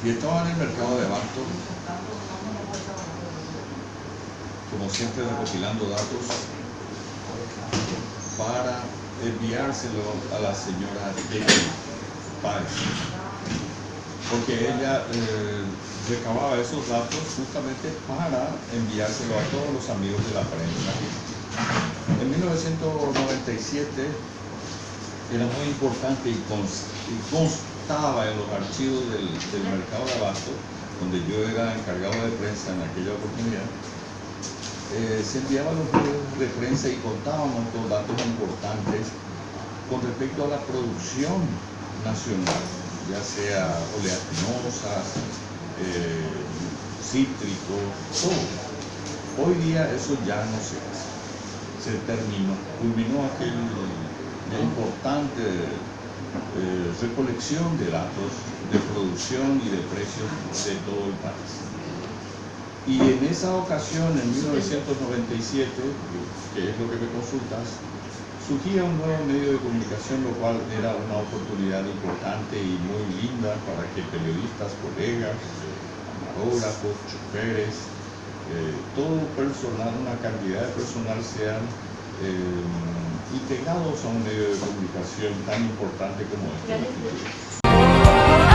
Y estaban en el mercado de abasto, como siempre recopilando datos para enviárselo a la señora Jackie Páez, porque ella eh, recababa esos datos justamente para enviárselo a todos los amigos de la prensa. En 1997 era muy importante y, constaba en los archivos del, del mercado de abasto, donde yo era encargado de prensa en aquella oportunidad, eh, se enviaban los medios de prensa y contábamos con datos importantes con respecto a la producción nacional, ya sea oleaginosas, eh, cítricos, todo. Hoy día eso ya no se hace, se terminó, culminó aquel importante eh, recolección de datos de producción y de precios de todo el país. Y en esa ocasión, en 1997, que es lo que me consultas, surgía un nuevo medio de comunicación, lo cual era una oportunidad importante y muy linda para que periodistas, colegas, camarógrafos, choferes, eh, todo personal, una cantidad de personal sean eh, integrados a un medio de comunicación tan importante como este.